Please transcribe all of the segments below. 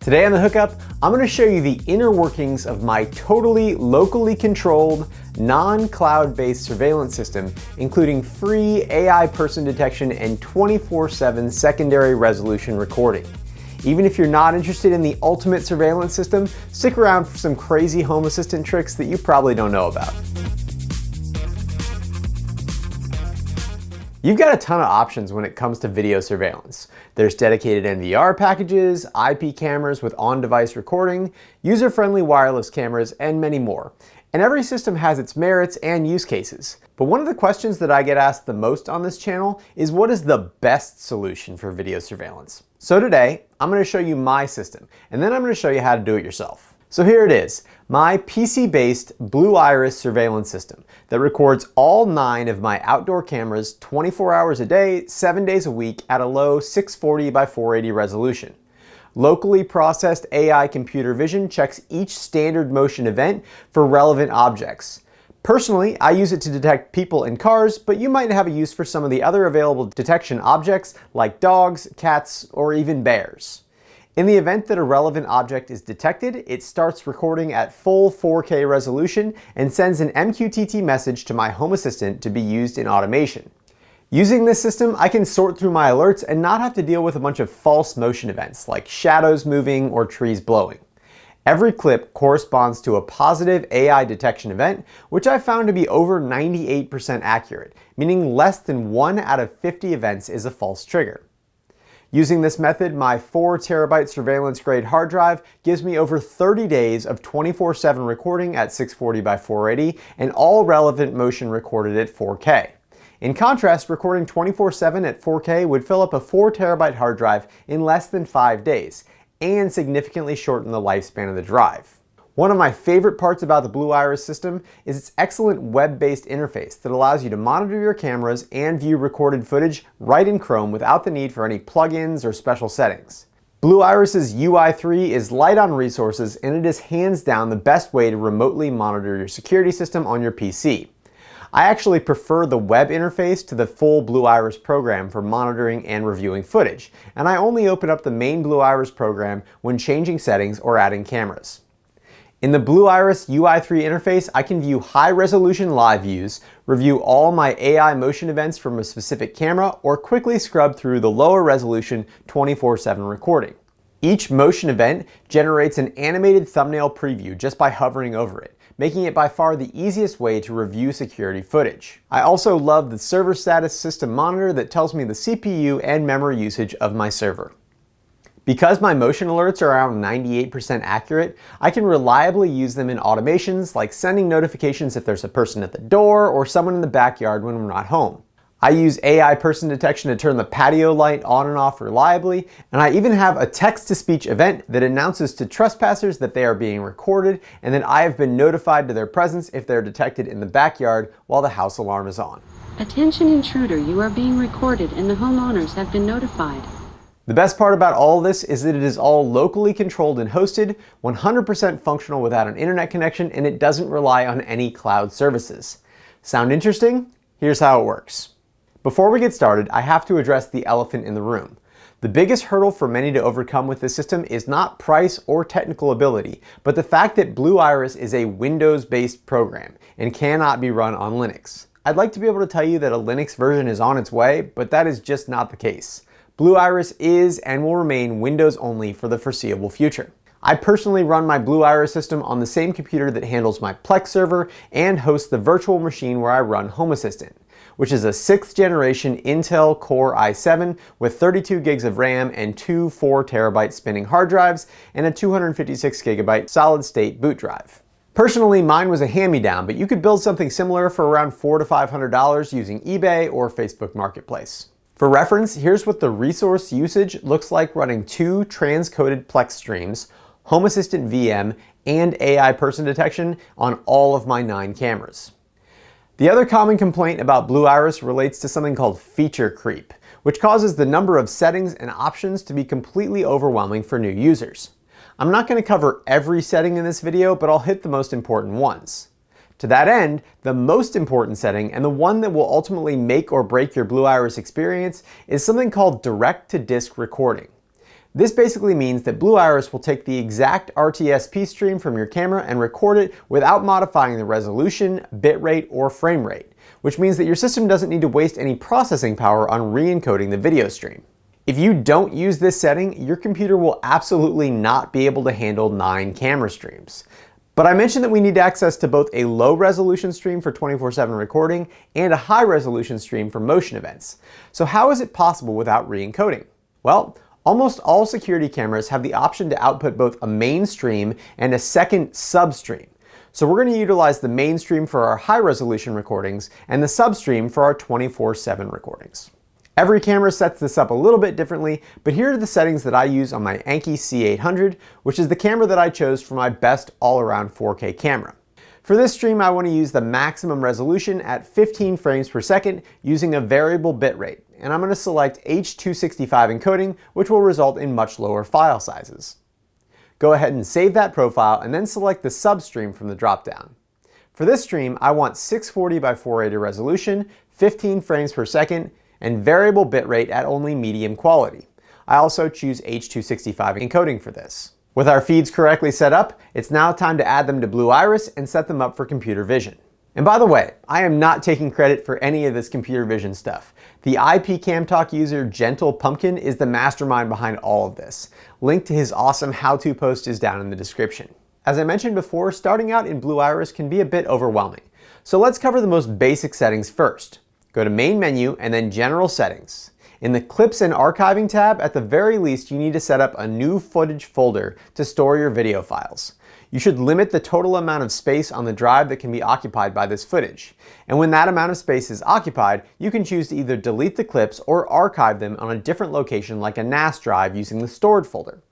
Today on The Hookup, I'm going to show you the inner workings of my totally locally controlled, non-cloud-based surveillance system, including free AI person detection and 24-7 secondary resolution recording. Even if you're not interested in the ultimate surveillance system, stick around for some crazy Home Assistant tricks that you probably don't know about. You've got a ton of options when it comes to video surveillance. There's dedicated NVR packages, IP cameras with on-device recording, user-friendly wireless cameras, and many more. And every system has its merits and use cases. But one of the questions that I get asked the most on this channel is what is the best solution for video surveillance? So today, I'm going to show you my system, and then I'm going to show you how to do it yourself. So here it is, my PC-based Blue Iris surveillance system that records all nine of my outdoor cameras 24 hours a day, seven days a week at a low 640 by 480 resolution. Locally processed AI computer vision checks each standard motion event for relevant objects. Personally, I use it to detect people in cars, but you might have a use for some of the other available detection objects like dogs, cats, or even bears. In the event that a relevant object is detected, it starts recording at full 4K resolution and sends an MQTT message to my Home Assistant to be used in automation. Using this system, I can sort through my alerts and not have to deal with a bunch of false motion events like shadows moving or trees blowing. Every clip corresponds to a positive AI detection event, which I found to be over 98% accurate, meaning less than 1 out of 50 events is a false trigger. Using this method, my 4 terabyte surveillance grade hard drive gives me over 30 days of 24-7 recording at 640 by 480 and all relevant motion recorded at 4K. In contrast, recording 24-7 at 4K would fill up a 4 terabyte hard drive in less than 5 days and significantly shorten the lifespan of the drive. One of my favorite parts about the Blue Iris system is its excellent web-based interface that allows you to monitor your cameras and view recorded footage right in Chrome without the need for any plugins or special settings. Blue Iris's UI3 is light on resources and it is hands down the best way to remotely monitor your security system on your PC. I actually prefer the web interface to the full Blue Iris program for monitoring and reviewing footage, and I only open up the main Blue Iris program when changing settings or adding cameras. In the Blue Iris UI3 interface, I can view high-resolution live views, review all my AI motion events from a specific camera, or quickly scrub through the lower resolution 24-7 recording. Each motion event generates an animated thumbnail preview just by hovering over it, making it by far the easiest way to review security footage. I also love the server status system monitor that tells me the CPU and memory usage of my server. Because my motion alerts are around 98% accurate, I can reliably use them in automations like sending notifications if there's a person at the door or someone in the backyard when we're not home. I use AI person detection to turn the patio light on and off reliably, and I even have a text-to-speech event that announces to trespassers that they are being recorded and that I have been notified to their presence if they're detected in the backyard while the house alarm is on. Attention intruder, you are being recorded and the homeowners have been notified. The best part about all this is that it is all locally controlled and hosted, 100% functional without an internet connection, and it doesn't rely on any cloud services. Sound interesting? Here's how it works. Before we get started, I have to address the elephant in the room. The biggest hurdle for many to overcome with this system is not price or technical ability, but the fact that Blue Iris is a Windows-based program and cannot be run on Linux. I'd like to be able to tell you that a Linux version is on its way, but that is just not the case. Blue Iris is and will remain Windows only for the foreseeable future. I personally run my Blue Iris system on the same computer that handles my Plex server and hosts the virtual machine where I run Home Assistant, which is a 6th generation Intel Core i7 with 32 gigs of RAM and two 4 terabyte spinning hard drives and a 256 gigabyte solid state boot drive. Personally, mine was a hand-me-down, but you could build something similar for around $400 to $500 using eBay or Facebook Marketplace. For reference, here's what the resource usage looks like running two transcoded Plex streams, Home Assistant VM, and AI person detection on all of my nine cameras. The other common complaint about Blue Iris relates to something called feature creep, which causes the number of settings and options to be completely overwhelming for new users. I'm not going to cover every setting in this video, but I'll hit the most important ones. To that end, the most important setting, and the one that will ultimately make or break your Blue Iris experience, is something called direct-to-disk recording. This basically means that Blue Iris will take the exact RTSP stream from your camera and record it without modifying the resolution, bitrate, or frame rate, which means that your system doesn't need to waste any processing power on re-encoding the video stream. If you don't use this setting, your computer will absolutely not be able to handle 9 camera streams. But I mentioned that we need access to both a low resolution stream for 24-7 recording and a high resolution stream for motion events. So how is it possible without re-encoding? Well, Almost all security cameras have the option to output both a main stream and a second substream. So we're going to utilize the main stream for our high resolution recordings and the substream for our 24-7 recordings. Every camera sets this up a little bit differently, but here are the settings that I use on my Annke C800, which is the camera that I chose for my best all-around 4K camera. For this stream, I want to use the maximum resolution at 15 frames per second using a variable bitrate and I'm going to select H265 encoding, which will result in much lower file sizes. Go ahead and save that profile and then select the substream from the dropdown. For this stream, I want 640 by 480 resolution, 15 frames per second, and variable bitrate at only medium quality. I also choose H265 encoding for this. With our feeds correctly set up, it's now time to add them to Blue Iris and set them up for computer vision. And by the way, I am not taking credit for any of this computer vision stuff. The IP Camtalk user Gentle Pumpkin is the mastermind behind all of this. Link to his awesome how-to post is down in the description. As I mentioned before, starting out in Blue Iris can be a bit overwhelming. So let's cover the most basic settings first. Go to Main Menu and then General Settings. In the Clips and Archiving tab, at the very least, you need to set up a new footage folder to store your video files. You should limit the total amount of space on the drive that can be occupied by this footage. And when that amount of space is occupied, you can choose to either delete the clips or archive them on a different location like a NAS drive using the stored folder.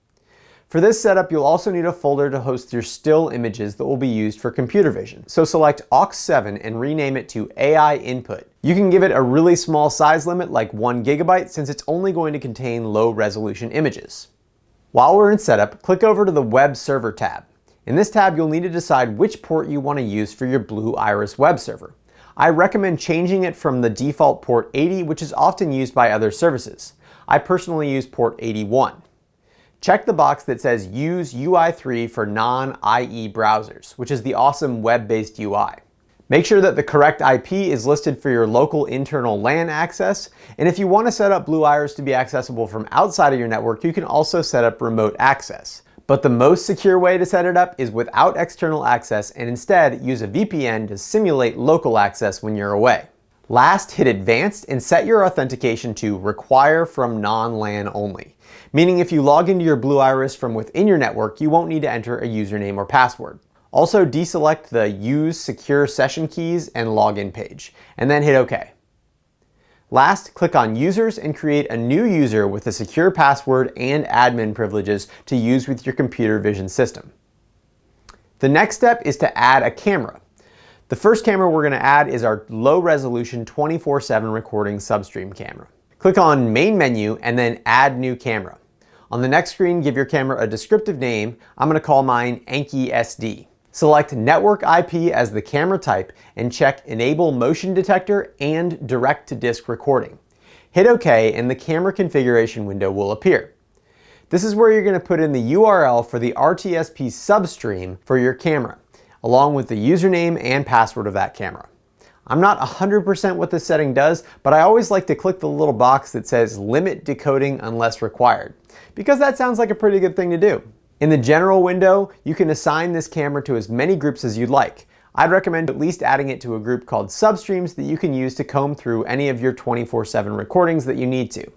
For this setup, you'll also need a folder to host your still images that will be used for computer vision. So select AUX7 and rename it to AI Input. You can give it a really small size limit like 1 gigabyte since it's only going to contain low resolution images. While we're in setup, click over to the Web Server tab. In this tab, you'll need to decide which port you want to use for your Blue Iris web server. I recommend changing it from the default port 80, which is often used by other services. I personally use port 81. Check the box that says Use UI3 for non-IE browsers, which is the awesome web-based UI. Make sure that the correct IP is listed for your local internal LAN access, and if you want to set up Blue Iris to be accessible from outside of your network, you can also set up remote access. But the most secure way to set it up is without external access and instead use a VPN to simulate local access when you're away. Last, hit Advanced and set your authentication to Require from Non-LAN Only, meaning if you log into your Blue Iris from within your network, you won't need to enter a username or password. Also deselect the Use Secure Session Keys and Login page, and then hit OK. Last, click on Users and create a new user with a secure password and admin privileges to use with your computer vision system. The next step is to add a camera. The first camera we're going to add is our low resolution 24-7 recording substream camera. Click on Main Menu and then Add New Camera. On the next screen, give your camera a descriptive name. I'm going to call mine Annke SD. Select Network IP as the camera type and check Enable Motion Detector and Direct-to-Disk Recording. Hit OK and the camera configuration window will appear. This is where you're going to put in the URL for the RTSP substream for your camera, along with the username and password of that camera. I'm not 100% what this setting does, but I always like to click the little box that says Limit Decoding Unless Required, because that sounds like a pretty good thing to do. In the general window, you can assign this camera to as many groups as you'd like. I'd recommend at least adding it to a group called substreams that you can use to comb through any of your 24-7 recordings that you need to.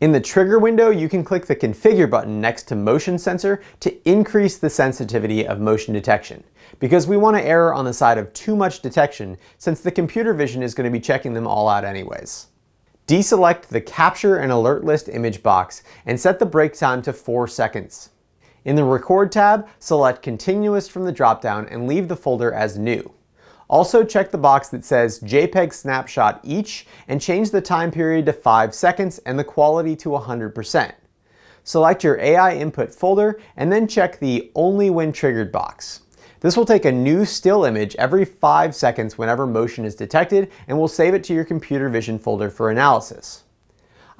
In the trigger window, you can click the configure button next to motion sensor to increase the sensitivity of motion detection because we want to err on the side of too much detection since the computer vision is going to be checking them all out anyways. Deselect the capture and alert list image box and set the break time to 4 seconds. In the Record tab, select Continuous from the dropdown and leave the folder as New. Also check the box that says JPEG snapshot each and change the time period to 5 seconds and the quality to 100%. Select your AI input folder and then check the Only When Triggered box. This will take a new still image every 5 seconds whenever motion is detected and will save it to your computer vision folder for analysis.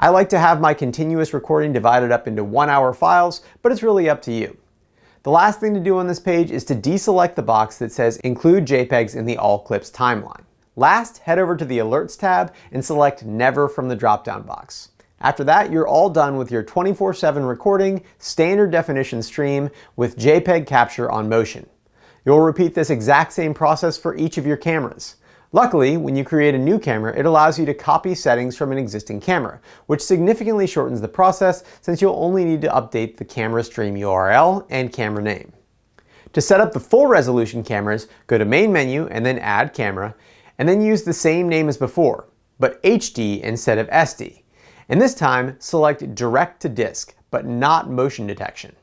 I like to have my continuous recording divided up into one hour files, but it's really up to you. The last thing to do on this page is to deselect the box that says include JPEGs in the all clips timeline. Last, head over to the alerts tab and select never from the drop-down box. After that, you're all done with your 24-7 recording, standard definition stream with JPEG capture on motion. You'll repeat this exact same process for each of your cameras. Luckily, when you create a new camera, it allows you to copy settings from an existing camera, which significantly shortens the process since you'll only need to update the camera stream URL and camera name. To set up the full resolution cameras, go to main menu and then add camera, and then use the same name as before, but HD instead of SD. And this time, select direct to disk, but not motion detection.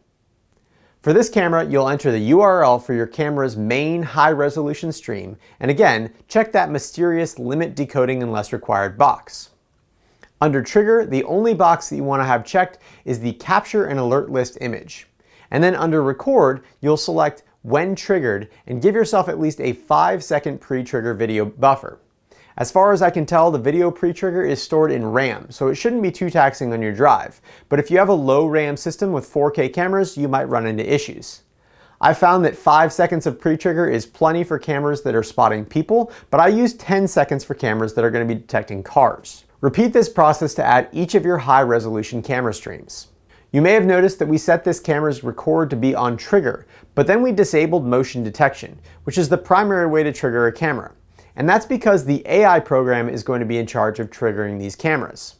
For this camera, you'll enter the URL for your camera's main high-resolution stream, and again, check that mysterious limit decoding unless required box. Under Trigger, the only box that you want to have checked is the Capture and Alert List image. And then under Record, you'll select When Triggered and give yourself at least a 5 second pre-trigger video buffer. As far as I can tell, the video pre-trigger is stored in RAM, so it shouldn't be too taxing on your drive. But if you have a low RAM system with 4K cameras, you might run into issues. I found that 5 seconds of pre-trigger is plenty for cameras that are spotting people, but I use 10 seconds for cameras that are going to be detecting cars. Repeat this process to add each of your high-resolution camera streams. You may have noticed that we set this camera's record to be on trigger, but then we disabled motion detection, which is the primary way to trigger a camera. And that's because the AI program is going to be in charge of triggering these cameras.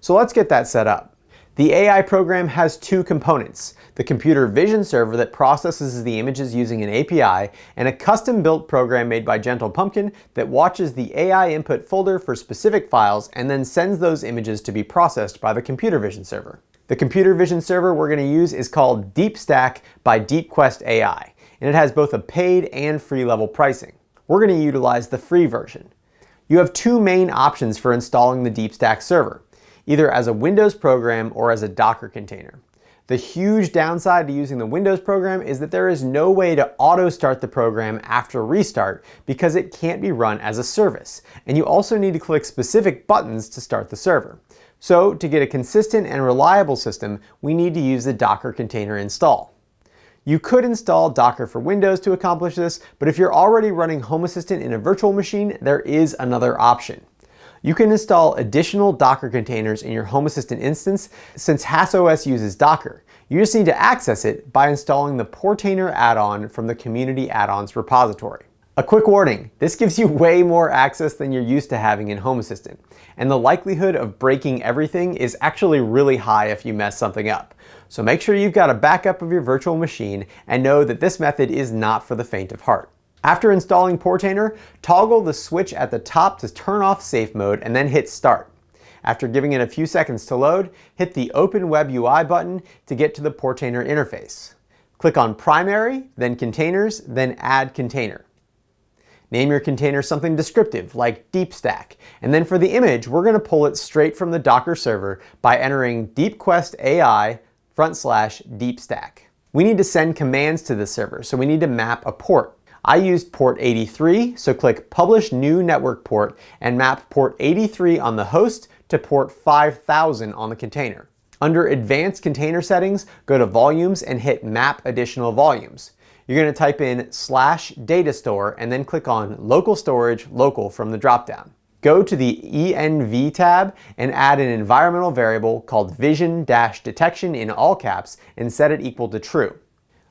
So let's get that set up. The AI program has two components, the computer vision server that processes the images using an API, and a custom-built program made by Gentle Pumpkin that watches the AI input folder for specific files and then sends those images to be processed by the computer vision server. The computer vision server we're going to use is called DeepStack by DeepQuest AI, and it has both a paid and free level pricing we're going to utilize the free version. You have two main options for installing the DeepStack server, either as a Windows program or as a Docker container. The huge downside to using the Windows program is that there is no way to auto start the program after restart because it can't be run as a service. And you also need to click specific buttons to start the server. So to get a consistent and reliable system, we need to use the Docker container install. You could install Docker for Windows to accomplish this, but if you're already running Home Assistant in a virtual machine, there is another option. You can install additional Docker containers in your Home Assistant instance since HassOS uses Docker. You just need to access it by installing the Portainer add-on from the Community Add-ons repository. A quick warning, this gives you way more access than you're used to having in Home Assistant, and the likelihood of breaking everything is actually really high if you mess something up. So make sure you've got a backup of your virtual machine and know that this method is not for the faint of heart. After installing Portainer, toggle the switch at the top to turn off safe mode and then hit start. After giving it a few seconds to load, hit the Open Web UI button to get to the Portainer interface. Click on Primary, then Containers, then Add Container. Name your container something descriptive like DeepStack. And then for the image, we're going to pull it straight from the Docker server by entering DeepQuest AI front slash DeepStack. We need to send commands to the server, so we need to map a port. I used port 83, so click Publish New Network Port and map port 83 on the host to port 5000 on the container. Under Advanced Container Settings, go to Volumes and hit Map Additional Volumes. You're going to type in slash data store and then click on local storage local from the dropdown. Go to the ENV tab and add an environmental variable called vision-detection in all caps and set it equal to true.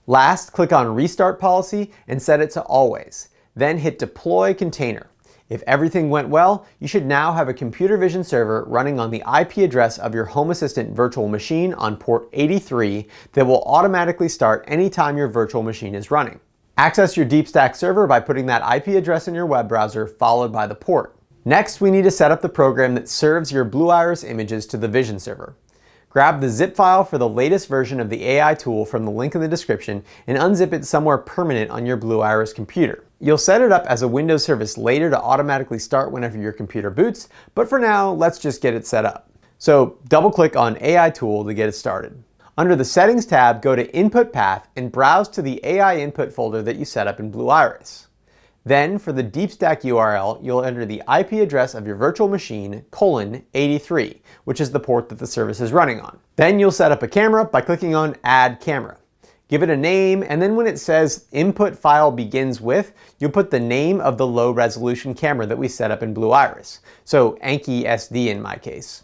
Last, click on restart policy and set it to always. Then hit deploy container. If everything went well, you should now have a computer vision server running on the IP address of your Home Assistant virtual machine on port 83 that will automatically start anytime your virtual machine is running. Access your DeepStack server by putting that IP address in your web browser followed by the port. Next, we need to set up the program that serves your Blue Iris images to the Vision server. Grab the zip file for the latest version of the AI tool from the link in the description and unzip it somewhere permanent on your Blue Iris computer. You'll set it up as a Windows service later to automatically start whenever your computer boots, but for now, let's just get it set up. So double click on AI tool to get it started. Under the settings tab, go to input path and browse to the AI input folder that you set up in Blue Iris. Then for the DeepStack URL, you'll enter the IP address of your virtual machine, colon 83, which is the port that the service is running on. Then you'll set up a camera by clicking on Add Camera. Give it a name, and then when it says input file begins with, you'll put the name of the low resolution camera that we set up in Blue Iris. So Annke SD in my case.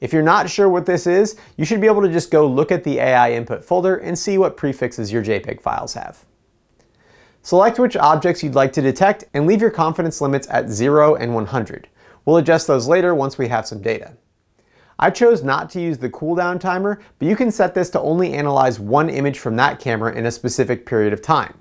If you're not sure what this is, you should be able to just go look at the AI input folder and see what prefixes your JPEG files have. Select which objects you'd like to detect and leave your confidence limits at 0 and 100. We'll adjust those later once we have some data. I chose not to use the cooldown timer, but you can set this to only analyze one image from that camera in a specific period of time.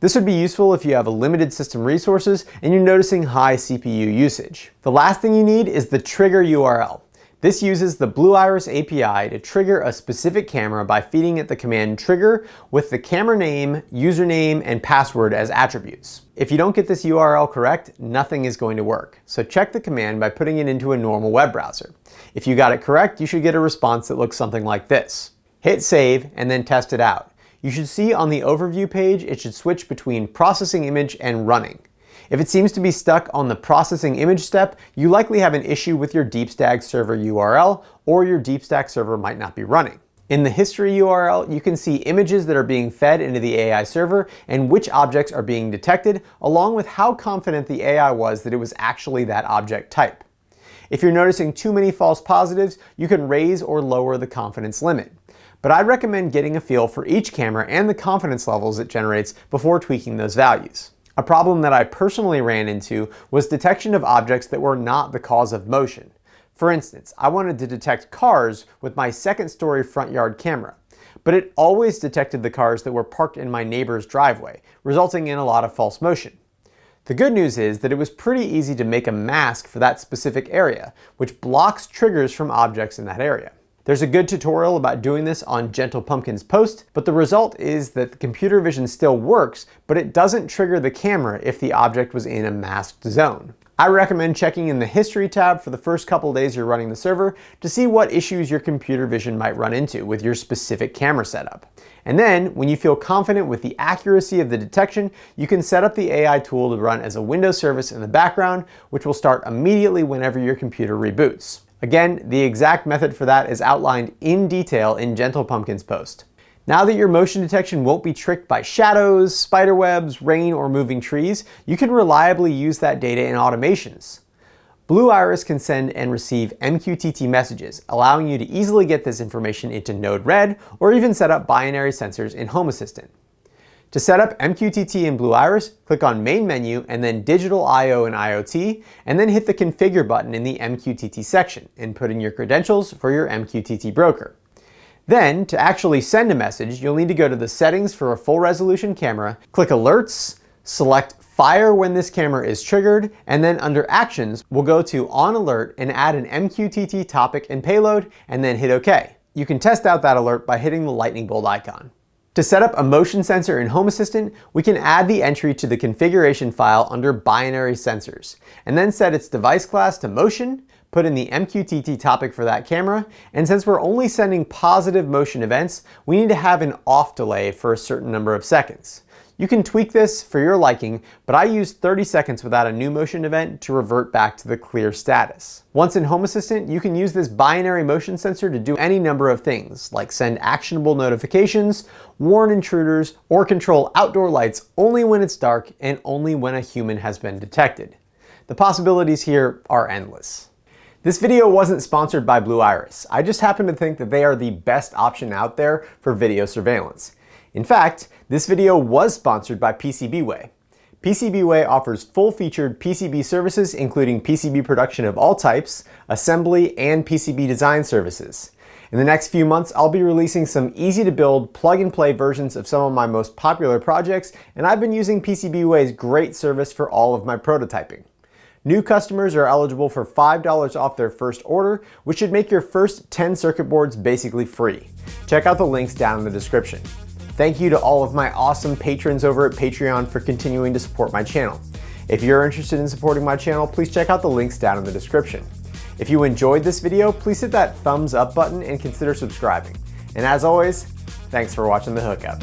This would be useful if you have a limited system resources and you're noticing high CPU usage. The last thing you need is the trigger URL. This uses the Blue Iris API to trigger a specific camera by feeding it the command trigger with the camera name, username, and password as attributes. If you don't get this URL correct, nothing is going to work. So check the command by putting it into a normal web browser. If you got it correct, you should get a response that looks something like this. Hit save and then test it out. You should see on the overview page, it should switch between processing image and running. If it seems to be stuck on the processing image step, you likely have an issue with your DeepStack server URL, or your DeepStack server might not be running. In the history URL, you can see images that are being fed into the AI server and which objects are being detected, along with how confident the AI was that it was actually that object type. If you're noticing too many false positives, you can raise or lower the confidence limit. But I'd recommend getting a feel for each camera and the confidence levels it generates before tweaking those values. A problem that I personally ran into was detection of objects that were not the cause of motion. For instance, I wanted to detect cars with my second story front yard camera, but it always detected the cars that were parked in my neighbor's driveway, resulting in a lot of false motion. The good news is that it was pretty easy to make a mask for that specific area, which blocks triggers from objects in that area. There's a good tutorial about doing this on Gentle Pumpkin's post, but the result is that the computer vision still works, but it doesn't trigger the camera if the object was in a masked zone. I recommend checking in the History tab for the first couple days you're running the server to see what issues your computer vision might run into with your specific camera setup. And then, when you feel confident with the accuracy of the detection, you can set up the AI tool to run as a Windows service in the background, which will start immediately whenever your computer reboots. Again, the exact method for that is outlined in detail in Gentle Pumpkin's post. Now that your motion detection won't be tricked by shadows, spider webs, rain, or moving trees, you can reliably use that data in automations. Blue Iris can send and receive MQTT messages, allowing you to easily get this information into Node-RED or even set up binary sensors in Home Assistant. To set up MQTT in Blue Iris, click on Main Menu and then Digital I.O. and IoT, and then hit the Configure button in the MQTT section and put in your credentials for your MQTT broker. Then, to actually send a message, you'll need to go to the settings for a full resolution camera, click Alerts, select Fire when this camera is triggered, and then under Actions, we'll go to On Alert and add an MQTT topic and payload, and then hit OK. You can test out that alert by hitting the lightning bolt icon. To set up a motion sensor in Home Assistant, we can add the entry to the configuration file under binary sensors, and then set its device class to motion, put in the MQTT topic for that camera, and since we're only sending positive motion events, we need to have an off delay for a certain number of seconds. You can tweak this for your liking, but I use 30 seconds without a new motion event to revert back to the clear status. Once in Home Assistant, you can use this binary motion sensor to do any number of things, like send actionable notifications, warn intruders, or control outdoor lights only when it's dark and only when a human has been detected. The possibilities here are endless. This video wasn't sponsored by Blue Iris. I just happen to think that they are the best option out there for video surveillance. In fact, this video was sponsored by PCBWay. PCBWay offers full-featured PCB services including PCB production of all types, assembly, and PCB design services. In the next few months, I'll be releasing some easy-to-build, plug-and-play versions of some of my most popular projects, and I've been using PCBWay's great service for all of my prototyping. New customers are eligible for $5 off their first order, which should make your first 10 circuit boards basically free. Check out the links down in the description. Thank you to all of my awesome patrons over at Patreon for continuing to support my channel. If you're interested in supporting my channel, please check out the links down in the description. If you enjoyed this video, please hit that thumbs up button and consider subscribing. And as always, thanks for watching The Hookup.